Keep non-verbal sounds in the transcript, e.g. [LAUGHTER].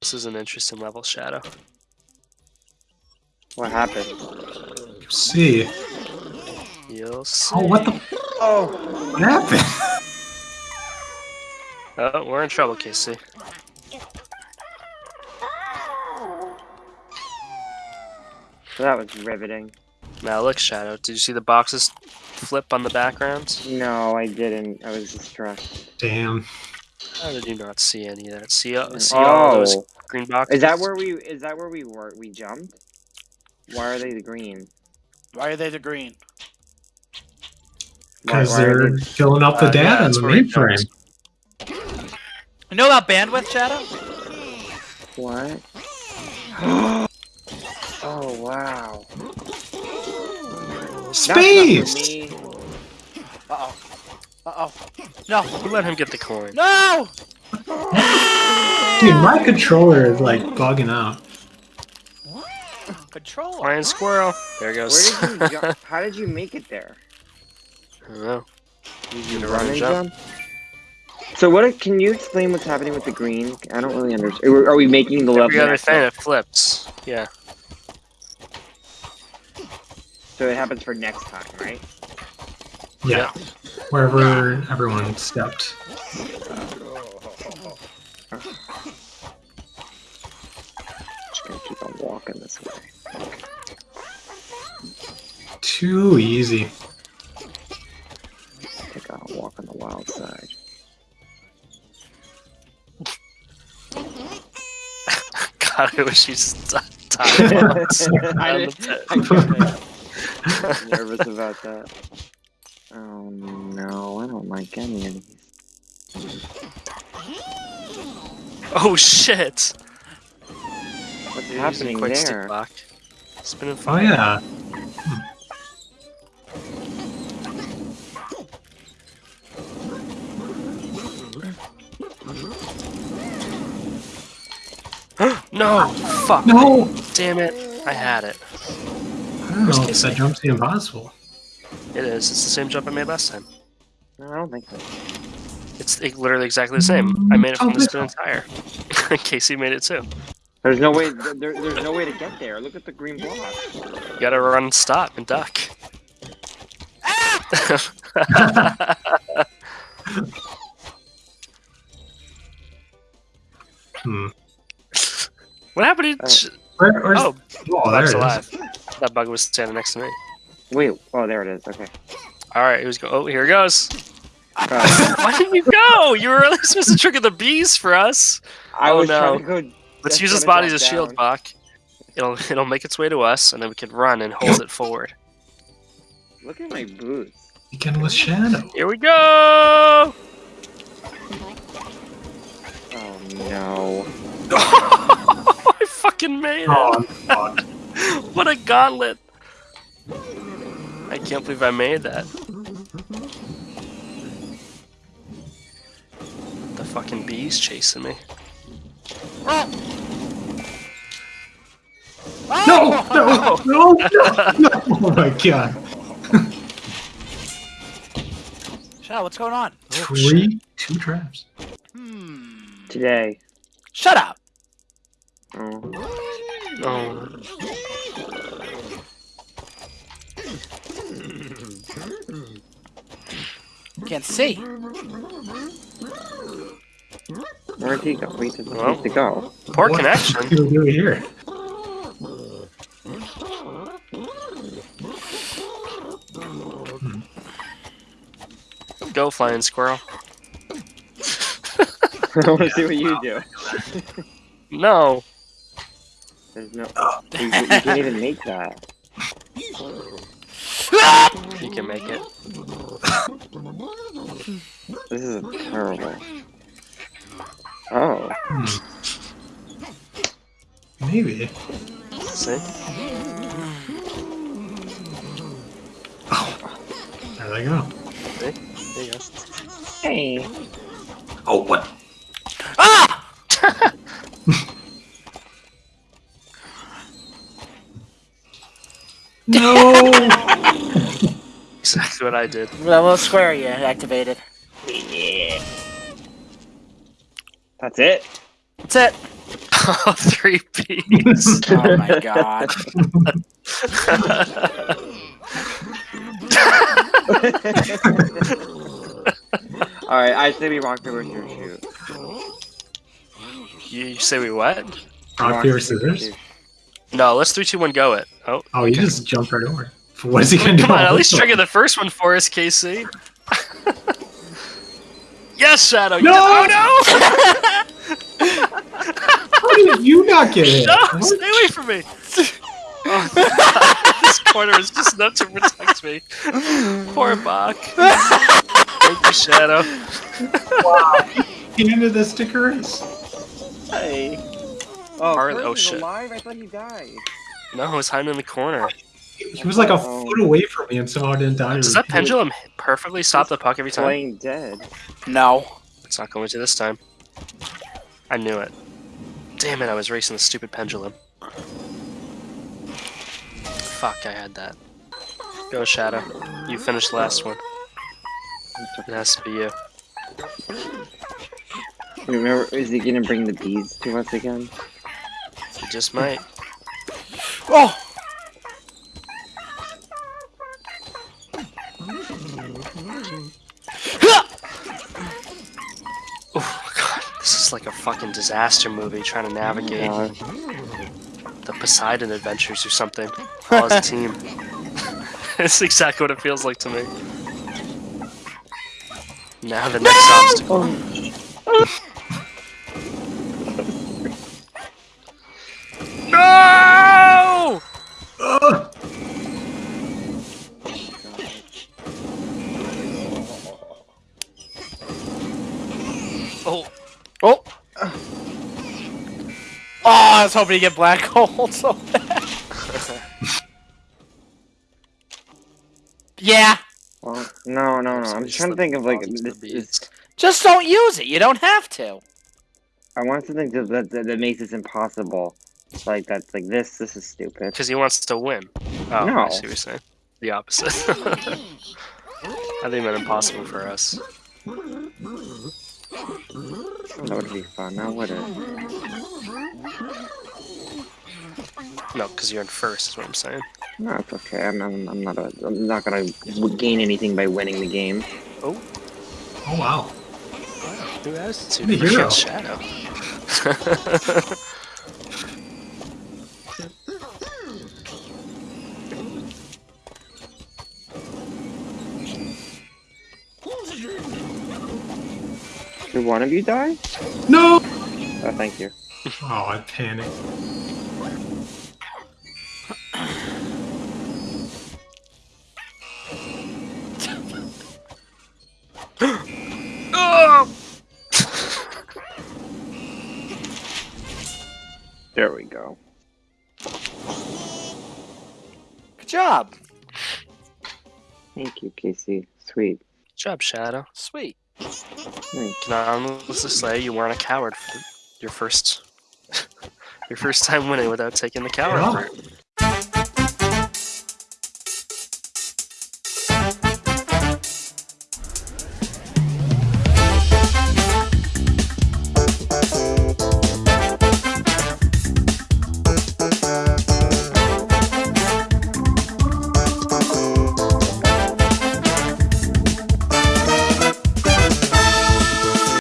This is an interesting level, Shadow. What happened? See. You'll see. Oh, what the? Oh, What happened? [LAUGHS] Oh, we're in trouble, Casey. that was riveting. Now look, Shadow. Did you see the boxes flip on the background? No, I didn't. I was distressed. Damn. How did you not see any of that? See, uh, see all those Oh, green boxes? is that where we? Is that where we were? We jumped. Why are they the green? Why are they the green? Because they're they- filling up the Uh, yeah, data in the where it mainframe. You know about bandwidth, Shadow? What? [GASPS] oh wow. That's Space! Uh oh. Uh oh. No. Who let him get the coin? No! Dude, my controller is like bugging out. Control. Flying squirrel. There it Where goes. did you [LAUGHS] jump? How did you make it there? I don't know. Did You you run run and and jump. jump? So what? Can you explain what's happening with the green? I don't really understand. Are we making the level? Every other next thing level? it flips. Yeah. So it happens for next time, right? Yeah. Wherever everyone stepped. Just gonna keep on walking this way. Too easy. I think I'll walk on the wild side. [LAUGHS] God, I wish you stopped [LAUGHS] time once. I on didn't- the [LAUGHS] pit. I get nervous about that. Oh no, I don't like any of these. Oh shit! What's You're happening quite steep there? block. Spinning Oh fire. yeah. [GASPS] No! Fuck! No! Damn it! I had it. I don't Where's know if Casey? that jump's impossible. It is. It's the same jump I made last time. No, I don't think so. It's literally exactly the same. I made it from Oh, the this spinning tire. [LAUGHS] Casey made it too. There's no way. There, there's no way to get there. Look at the green block. You gotta run, stop, and duck. [LAUGHS] Hmm. what happened Oh. to? Where, Oh, oh, there Bug's it is. alive. That bug was standing next to me. Wait. Oh, there it is. Okay. All right, who's go? Oh, here it goes. Uh, [LAUGHS] Why didn't you go? You were at least supposed to trigger the bees for us. I Oh, was no. trying to go. Let's use his gonna body as a shield, down. Bach. It'll it'll make its way to us, and then we can run and hold it forward. Look at my boots. Weekend with Shadow. Here we go! Oh no. [LAUGHS] I fucking made it! Oh, [LAUGHS] I'm. What a gauntlet! I can't believe I made that. The fucking bees chasing me. No, [LAUGHS] no, no, no, no. Oh my god. [LAUGHS] Shadow, what's going on? Three, two traps. Hmm. Today. Shut up. Oh. Oh, Can't see. Where'd he go? Wait, he Well. needs to go. poor What connection. do we do here? Hmm. Go, flying squirrel. I want to see what you do. No. There's no. You, you can't even make that. [LAUGHS] You can make it. This is terrible. Oh. Hmm. Maybe. See? There they go. There you go. Hey. Oh, what? Ah! [LAUGHS] No! [LAUGHS] Exactly what I did. The little square you activated. That's it. That's it. [LAUGHS] Oh, three P's. [LAUGHS] Oh my god. [LAUGHS] Alright, I say we rock, paper, scissors, shoot. you, you say we what? Rock, paper, scissors. No, let's three, two, one, go it. Oh, Oh, you just jumped right over. What is he gonna do? come on, at least trigger the first one for us, Casey. Yes, Shadow. You No! did- oh [LAUGHS] How did you not get hit? no! No, What? stay away from me. Oh, [LAUGHS] this corner is just enough to protect me. Poor Bach. [LAUGHS] Thank you, Shadow. He handed the stickers. Hey. Oh, Harley- oh, shit. alive? I thought he died. No, he's hiding in the corner. He was like a Oh. foot away from me and somehow I didn't die. Does that pendulum perfectly stop the puck every time? Playing dead. No. It's not going to this time. I knew it. Damn it, I was racing the stupid pendulum. Fuck, I had that. Go, Shadow. You finished the last one. It has to be you. Remember, is he gonna bring the bees to us again? He just might. Oh god, this is like a fucking disaster movie trying to navigate the Poseidon adventures or something. All as a team. [LAUGHS] It's exactly what it feels like to me. Now the next obstacle. Oh. Oh! I was hoping to get black hole [LAUGHS] so bad. yeah. well, no, no, no. I'm just trying to think of like this. this. Just don't use it. You don't have to. I want something to, that, that that makes this impossible. It's Like that's like this. This is stupid. Because he wants to win. Oh, No. I see what you're saying. The opposite. [LAUGHS] I think that impossible for us. That would be fun. Now would it? No, because you're in first, is what I'm saying. No, it's okay. I'm, I'm, I'm not. A, I'm not gonna gain anything by winning the game. Oh Oh wow. New attitude. The hero. Against Shadow. [LAUGHS] Did one of you die? No. Oh, thank you. [LAUGHS] Oh, I panicked. oh! [LAUGHS] There we go. Good job. Thank you, Casey. Sweet. Good job, Shadow. Sweet. Thanks. Can I honestly say you weren't a coward for your first [LAUGHS] your first time winning without taking the coward Yeah. part.